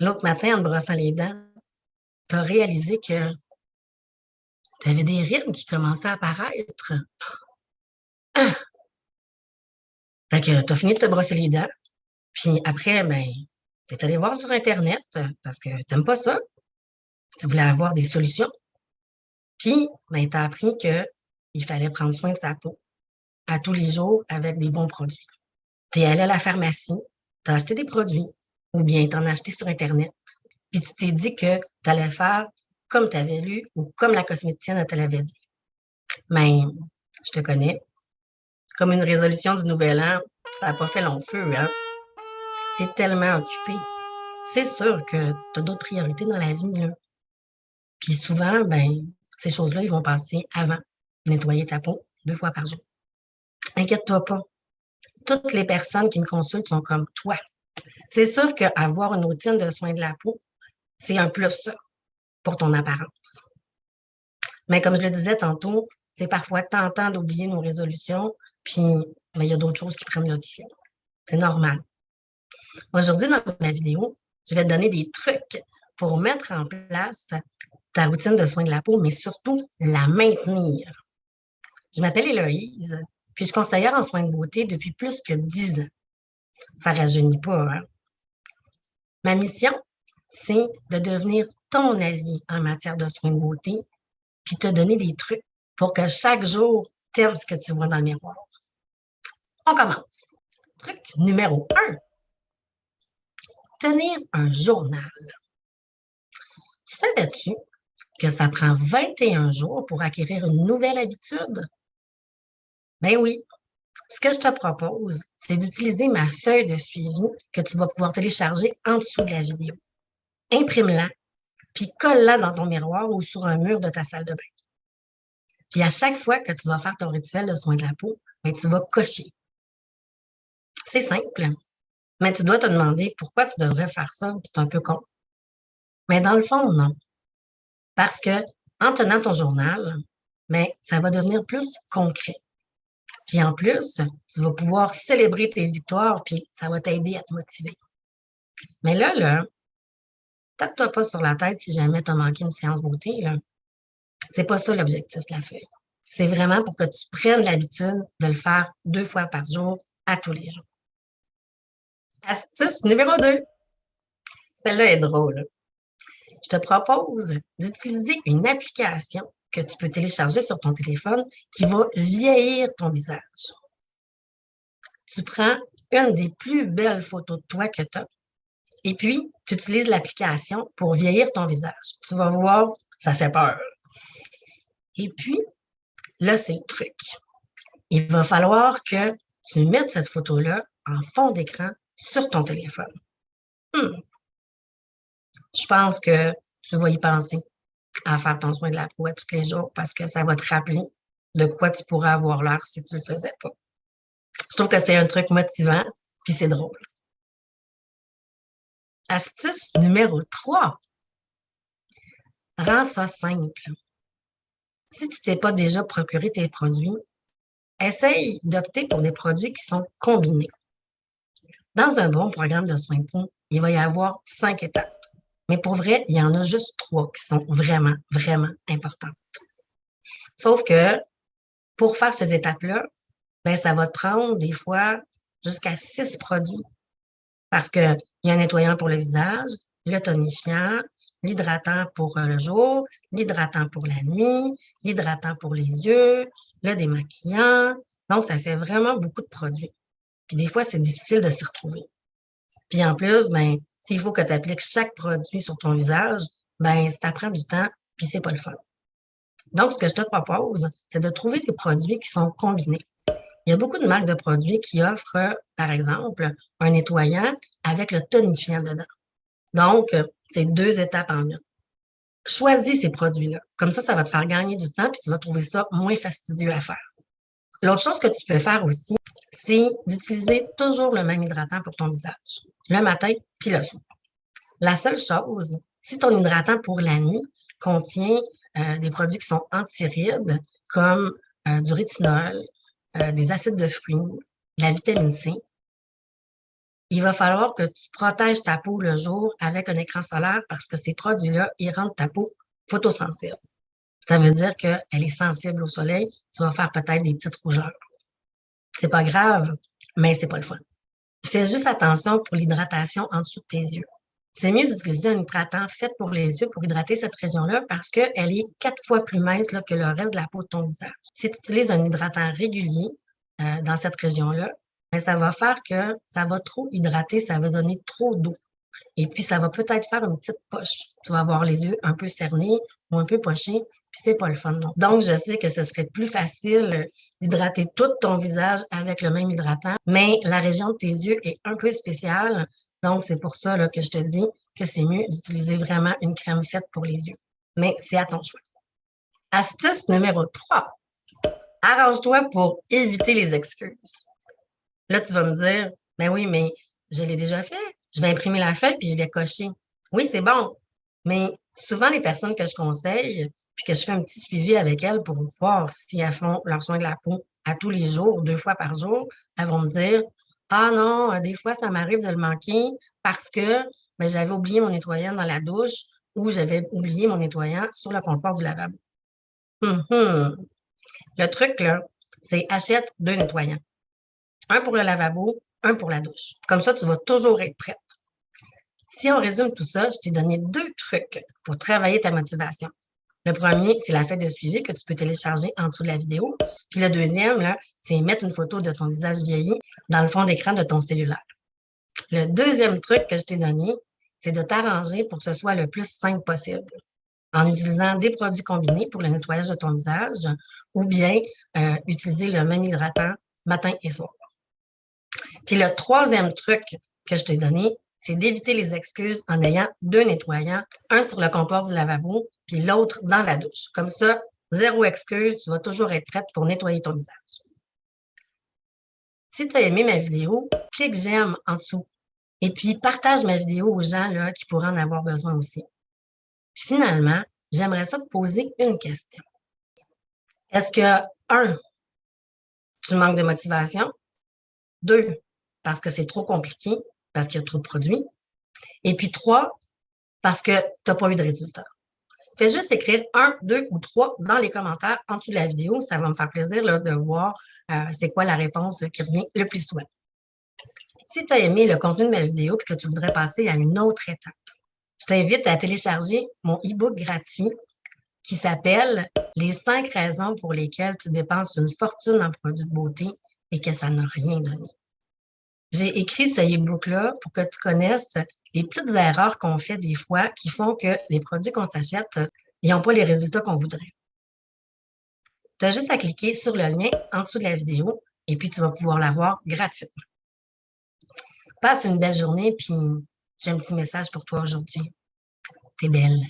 l'autre matin, en te brossant les dents, tu as réalisé que tu avais des rides qui commençaient à apparaître. Ah! Fait que tu as fini de te brosser les dents. Puis après, ben, tu es allé voir sur Internet parce que tu n'aimes pas ça. Tu voulais avoir des solutions. Puis, ben, tu as appris qu'il fallait prendre soin de sa peau à tous les jours avec des bons produits. Tu es allé à la pharmacie, tu as acheté des produits ou bien tu en as acheté sur Internet. Puis tu t'es dit que tu allais faire comme tu avais lu ou comme la cosméticienne te l'avait dit. Mais je te connais. Comme une résolution du nouvel an, ça n'a pas fait long feu, hein? Tu es tellement occupé. C'est sûr que tu as d'autres priorités dans la vie, là. Puis souvent, ben, ces choses-là, ils vont passer avant nettoyer ta peau deux fois par jour. Inquiète-toi pas. Toutes les personnes qui me consultent sont comme toi. C'est sûr qu'avoir une routine de soins de la peau, c'est un plus pour ton apparence. Mais comme je le disais tantôt, c'est parfois tentant d'oublier nos résolutions, puis il y a d'autres choses qui prennent le dessus. C'est normal. Aujourd'hui, dans ma vidéo, je vais te donner des trucs pour mettre en place ta routine de soins de la peau, mais surtout la maintenir. Je m'appelle Héloïse, puis je suis conseillère en soins de beauté depuis plus que 10 ans. Ça ne rajeunit pas, hein? Ma mission, c'est de devenir ton allié en matière de soins de beauté, puis te donner des trucs pour que chaque jour, tu aimes ce que tu vois dans le miroir. On commence. Truc numéro 1. Tenir un journal. Tu savais-tu que ça prend 21 jours pour acquérir une nouvelle habitude? Ben oui. Ce que je te propose, c'est d'utiliser ma feuille de suivi que tu vas pouvoir télécharger en dessous de la vidéo. Imprime-la, puis colle-la dans ton miroir ou sur un mur de ta salle de bain. Puis à chaque fois que tu vas faire ton rituel de soin de la peau, ben, tu vas cocher. C'est simple, mais tu dois te demander pourquoi tu devrais faire ça, c'est un peu con. Mais dans le fond, non. Parce que en tenant ton journal, ben, ça va devenir plus concret. Puis en plus, tu vas pouvoir célébrer tes victoires, puis ça va t'aider à te motiver. Mais là, là, tape-toi pas sur la tête si jamais tu as manqué une séance beauté. C'est pas ça l'objectif de la feuille. C'est vraiment pour que tu prennes l'habitude de le faire deux fois par jour, à tous les jours. Astuce numéro 2. Celle-là est drôle. Je te propose d'utiliser une application que tu peux télécharger sur ton téléphone qui va vieillir ton visage. Tu prends une des plus belles photos de toi que tu as et puis tu utilises l'application pour vieillir ton visage. Tu vas voir, ça fait peur. Et puis, là, c'est le truc. Il va falloir que tu mettes cette photo-là en fond d'écran sur ton téléphone. Hmm. Je pense que tu vas y penser à faire ton soin de la peau tous les jours parce que ça va te rappeler de quoi tu pourrais avoir l'air si tu ne le faisais pas. Je trouve que c'est un truc motivant, puis c'est drôle. Astuce numéro 3. Rends ça simple. Si tu t'es pas déjà procuré tes produits, essaye d'opter pour des produits qui sont combinés. Dans un bon programme de soins de peau, il va y avoir cinq étapes. Mais pour vrai, il y en a juste trois qui sont vraiment, vraiment importantes. Sauf que pour faire ces étapes-là, ben, ça va te prendre des fois jusqu'à six produits. Parce qu'il y a un nettoyant pour le visage, le tonifiant, l'hydratant pour euh, le jour, l'hydratant pour la nuit, l'hydratant pour les yeux, le démaquillant. Donc, ça fait vraiment beaucoup de produits. Puis des fois, c'est difficile de s'y retrouver. Puis en plus, ben, s'il faut que tu appliques chaque produit sur ton visage, ben, ça prend du temps, puis c'est pas le fun. Donc, ce que je te propose, c'est de trouver des produits qui sont combinés. Il y a beaucoup de marques de produits qui offrent, par exemple, un nettoyant avec le tonifiant dedans. Donc, c'est deux étapes en une. Choisis ces produits-là. Comme ça, ça va te faire gagner du temps, puis tu vas trouver ça moins fastidieux à faire. L'autre chose que tu peux faire aussi, c'est d'utiliser toujours le même hydratant pour ton visage, le matin puis le soir. La seule chose, si ton hydratant pour la nuit contient euh, des produits qui sont antirides, comme euh, du rétinol, euh, des acides de fruits, de la vitamine C, il va falloir que tu protèges ta peau le jour avec un écran solaire parce que ces produits-là, ils rendent ta peau photosensible. Ça veut dire qu'elle est sensible au soleil. Tu vas faire peut-être des petites rougeurs. C'est pas grave, mais c'est pas le fun. Fais juste attention pour l'hydratation en dessous de tes yeux. C'est mieux d'utiliser un hydratant fait pour les yeux pour hydrater cette région-là parce qu'elle est quatre fois plus mince que le reste de la peau de ton visage. Si tu utilises un hydratant régulier euh, dans cette région-là, ben, ça va faire que ça va trop hydrater, ça va donner trop d'eau. Et puis, ça va peut-être faire une petite poche. Tu vas avoir les yeux un peu cernés ou un peu pochés, puis c'est pas le fun. Donc, je sais que ce serait plus facile d'hydrater tout ton visage avec le même hydratant, mais la région de tes yeux est un peu spéciale. Donc, c'est pour ça que je te dis que c'est mieux d'utiliser vraiment une crème faite pour les yeux. Mais c'est à ton choix. Astuce numéro 3. Arrange-toi pour éviter les excuses. Là, tu vas me dire, ben oui, mais je l'ai déjà fait je vais imprimer la feuille puis je vais cocher. Oui, c'est bon, mais souvent, les personnes que je conseille, puis que je fais un petit suivi avec elles pour voir si elles font leur soin de la peau à tous les jours, deux fois par jour, elles vont me dire Ah non, euh, des fois, ça m'arrive de le manquer parce que ben, j'avais oublié mon nettoyant dans la douche ou j'avais oublié mon nettoyant sur le comptoir du lavabo. Hum, hum. Le truc, là, c'est achète deux nettoyants. Un pour le lavabo, un pour la douche. Comme ça, tu vas toujours être prête. Si on résume tout ça, je t'ai donné deux trucs pour travailler ta motivation. Le premier, c'est la fête de suivi que tu peux télécharger en dessous de la vidéo. Puis le deuxième, c'est mettre une photo de ton visage vieilli dans le fond d'écran de ton cellulaire. Le deuxième truc que je t'ai donné, c'est de t'arranger pour que ce soit le plus simple possible en utilisant des produits combinés pour le nettoyage de ton visage ou bien euh, utiliser le même hydratant matin et soir. Puis le troisième truc que je t'ai donné, c'est d'éviter les excuses en ayant deux nettoyants, un sur le comptoir du lavabo, puis l'autre dans la douche. Comme ça, zéro excuse, tu vas toujours être prête pour nettoyer ton visage. Si tu as aimé ma vidéo, clique j'aime en dessous. Et puis, partage ma vidéo aux gens là, qui pourraient en avoir besoin aussi. Finalement, j'aimerais ça te poser une question. Est-ce que, un, tu manques de motivation? Deux, parce que c'est trop compliqué, parce qu'il y a trop de produits. Et puis trois, parce que tu n'as pas eu de résultat. Fais juste écrire un, deux ou trois dans les commentaires en dessous de la vidéo. Ça va me faire plaisir de voir euh, c'est quoi la réponse qui revient le plus souvent. Si tu as aimé le contenu de ma vidéo et que tu voudrais passer à une autre étape, je t'invite à télécharger mon e-book gratuit qui s'appelle « Les cinq raisons pour lesquelles tu dépenses une fortune en produits de beauté et que ça n'a rien donné. J'ai écrit ce e-book-là pour que tu connaisses les petites erreurs qu'on fait des fois qui font que les produits qu'on s'achète, n'ont pas les résultats qu'on voudrait. Tu as juste à cliquer sur le lien en dessous de la vidéo et puis tu vas pouvoir l'avoir gratuitement. Passe une belle journée, puis j'ai un petit message pour toi aujourd'hui. T'es belle.